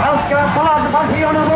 Masukkan pulang depan Fiono